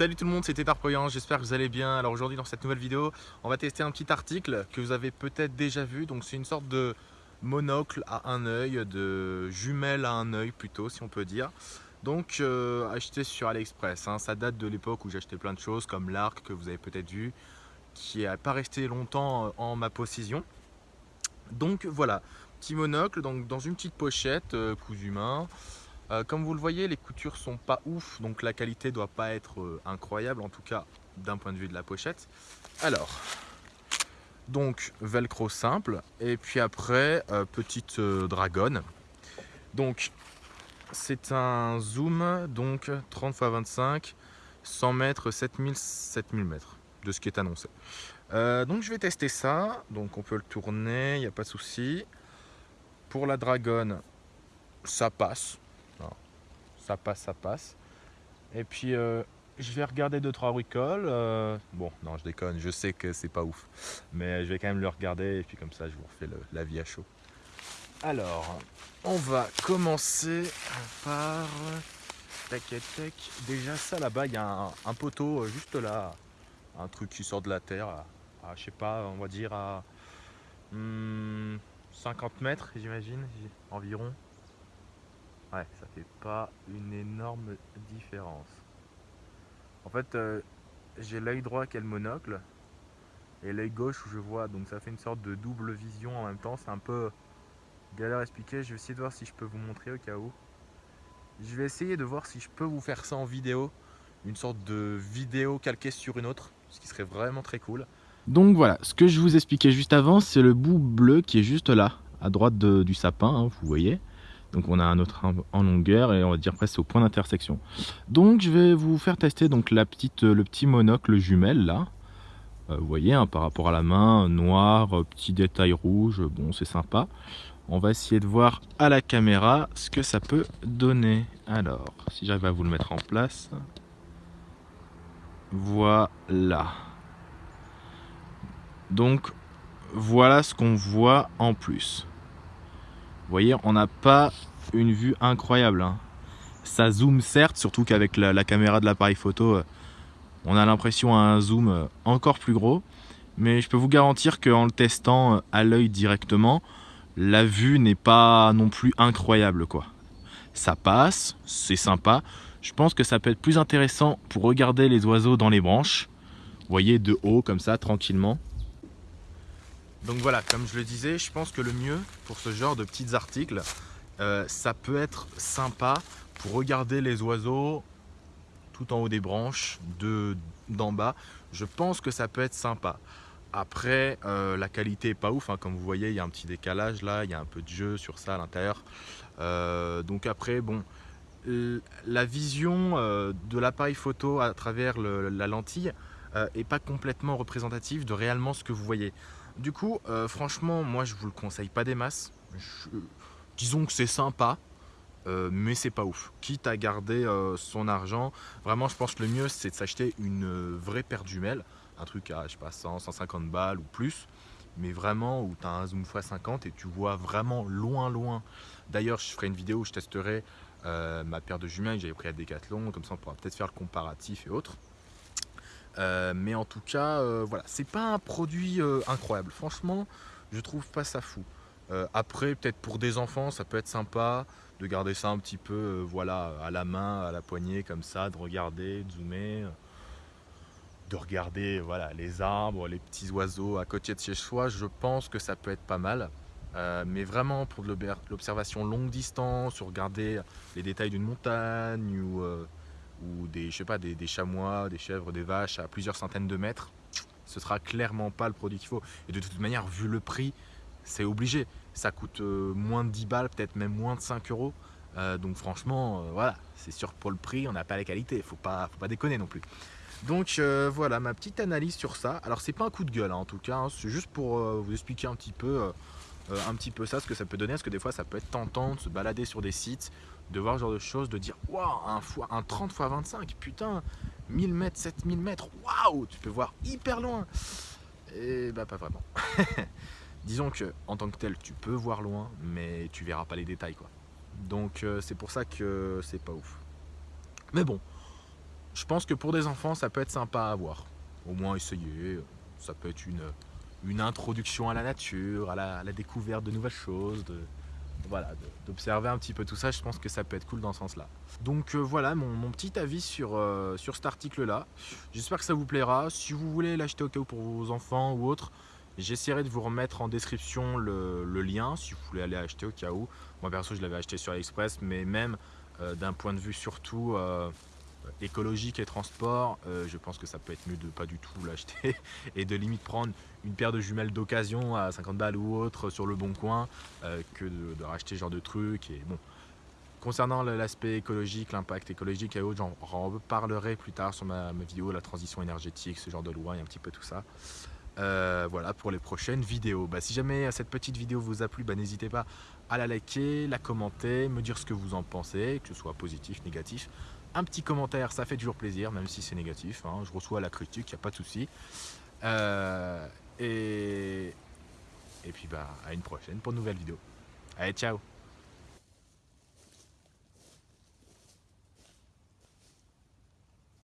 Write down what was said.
Salut tout le monde, c'était Tarpoyan, j'espère que vous allez bien. Alors aujourd'hui dans cette nouvelle vidéo, on va tester un petit article que vous avez peut-être déjà vu. Donc c'est une sorte de monocle à un œil, de jumelle à un œil plutôt si on peut dire. Donc euh, acheté sur AliExpress, hein. ça date de l'époque où j'achetais plein de choses comme l'arc que vous avez peut-être vu, qui n'est pas resté longtemps euh, en ma possession. Donc voilà, petit monocle donc dans une petite pochette euh, cousu main. Euh, comme vous le voyez, les coutures sont pas ouf, donc la qualité doit pas être euh, incroyable, en tout cas d'un point de vue de la pochette. Alors, donc velcro simple, et puis après, euh, petite dragonne. Donc, c'est un zoom, donc 30 x 25, 100 mètres, 7000, 7000 mètres, de ce qui est annoncé. donc je vais tester ça, donc on peut le tourner, il n'y a pas de souci. Pour la dragonne, ça passe, ça passe, ça passe. Et puis euh, je vais regarder 2-3 bricoles. Euh, bon, non, je déconne, je sais que c'est pas ouf. Mais je vais quand même le regarder et puis comme ça, je vous refais la vie à chaud. Alors, on va commencer par... Tac, tac. Déjà, ça là-bas, il y a un, poteau euh, juste là. Un truc qui sort de la terre. À, je sais pas, on va dire à 50 hmm, mètres, j'imagine, environ. Ouais, ça fait pas une énorme différence. En fait, euh, j'ai l'œil droit qui est le monocle et l'œil gauche où je vois, donc ça fait une sorte de double vision en même temps. C'est un peu galère à expliquer. Je vais essayer de voir si je peux vous montrer au cas où. Je vais essayer de voir si je peux vous faire ça en vidéo, une sorte de vidéo calquée sur une autre, ce qui serait vraiment très cool. Donc voilà, ce que je vous expliquais juste avant, c'est le bout bleu qui est juste là, à droite du sapin, hein, vous voyez. Donc on a un autre en longueur et on va dire presque au point d'intersection. Donc je vais vous faire tester donc la petite, le petit monocle jumelle là. Euh, vous voyez hein, par rapport à la main, noir, euh, petit détail rouge, bon c'est sympa. On va essayer de voir à la caméra ce que ça peut donner. Alors, si j'arrive à vous le mettre en place. Voilà. Donc, voilà ce qu'on voit en plus. Voyez, on n'a pas une vue incroyable. Hein. Ça zoome certes, surtout qu'avec la, caméra de l'appareil photo, euh, on a l'impression à un zoom euh, encore plus gros. Mais je peux vous garantir qu'en le testant euh, à l'œil directement, la vue n'est pas non plus incroyable. quoi. Ça passe, c'est sympa. Je pense que ça peut être plus intéressant pour regarder les oiseaux dans les branches. Vous voyez, de haut, comme ça, tranquillement. Donc voilà, comme je le disais, je pense que le mieux pour ce genre de petits articles, euh, ça peut être sympa pour regarder les oiseaux tout en haut des branches, d'en bas. Je pense que ça peut être sympa. Après, euh, la qualité est pas ouf, hein. comme vous voyez, il y a un petit décalage là, il y a un peu de jeu sur ça à l'intérieur. Euh, donc après, bon, la vision de l'appareil photo à travers la lentille est pas complètement représentative de réellement ce que vous voyez. Du coup, euh, franchement, moi je vous le conseille pas des masses. disons que c'est sympa, euh, mais c'est pas ouf. Quitte à garder euh, son argent, vraiment je pense que le mieux c'est de s'acheter une vraie paire de jumelles. Un truc à je sais pas 100, 150 balles ou plus. Mais vraiment où tu as un zoom x50 et tu vois vraiment loin loin. D'ailleurs je ferai une vidéo où je testerai ma paire de jumelles que j'avais pris à Decathlon. Comme ça on pourra peut-être faire le comparatif et autres. Euh, mais en tout cas, euh, voilà, c'est pas un produit euh, incroyable. Franchement, je trouve pas ça fou. après, peut-être pour des enfants, ça peut être sympa de garder ça un petit peu, voilà, à la main, à la poignée, comme ça, de regarder, de zoomer, de regarder, voilà, les arbres, les petits oiseaux à côté de chez soi. Je pense que ça peut être pas mal. mais vraiment pour l'observation longue distance, regarder les détails d'une montagne ou ou des, je sais pas, des, chamois, des chèvres, des vaches à plusieurs centaines de mètres, ce sera clairement pas le produit qu'il faut. Et de toute manière, vu le prix, c'est obligé. Ça coûte euh, moins de 10 balles, peut-être même moins de 5 euros. Euh, donc franchement, euh, voilà, c'est sûr pour le prix, on n'a pas la qualité. Faut pas, faut pas déconner non plus. Donc voilà ma petite analyse sur ça. Alors c'est pas un coup de gueule hein, en tout cas, hein. c'est juste pour vous expliquer un petit peu un petit peu ça, ce que ça peut donner, parce que des fois ça peut être tentant de se balader sur des sites de voir ce genre de choses, de dire waouh, un, un 30 x 25, putain, 1000 mètres, 7000 mètres, waouh, tu peux voir hyper loin. Et bah, pas vraiment. Disons que en tant que tel, tu peux voir loin, mais tu verras pas les détails quoi. Donc euh, c'est pour ça que c'est pas ouf. Mais bon, je pense que pour des enfants, ça peut être sympa à voir. Au moins essayer. Ça peut être une, introduction à la nature, à la, découverte de nouvelles choses, voilà, d'observer un petit peu tout ça. Je pense que ça peut être cool dans ce sens-là. Donc euh, voilà mon, petit avis sur, euh, sur cet article-là. J'espère que ça vous plaira. Si vous voulez l'acheter au cas où pour vos enfants ou autres, j'essaierai de vous remettre en description le, lien si vous voulez aller acheter au cas où. Moi perso, je l'avais acheté sur AliExpress, mais même euh, d'un point de vue surtout écologique et transport, euh, je pense que ça peut être mieux de pas du tout l'acheter et de limite prendre une paire de jumelles d'occasion à 50 balles ou autre sur le bon coin euh, que de, racheter ce genre de trucs. Et bon, concernant l'aspect écologique, l'impact écologique et autres, j'en reparlerai plus tard sur ma, vidéo, la transition énergétique, ce genre de loi et un petit peu tout ça. Euh, voilà pour les prochaines vidéos. Bah, si jamais cette petite vidéo vous a plu, bah, n'hésitez pas à la liker, la commenter, me dire ce que vous en pensez, que ce soit positif, négatif un petit commentaire, ça fait toujours plaisir, même si c'est négatif. Hein. Je reçois la critique, il n'y a pas de souci. Euh, et, et puis bah, à une prochaine pour une nouvelle vidéo. Allez, ciao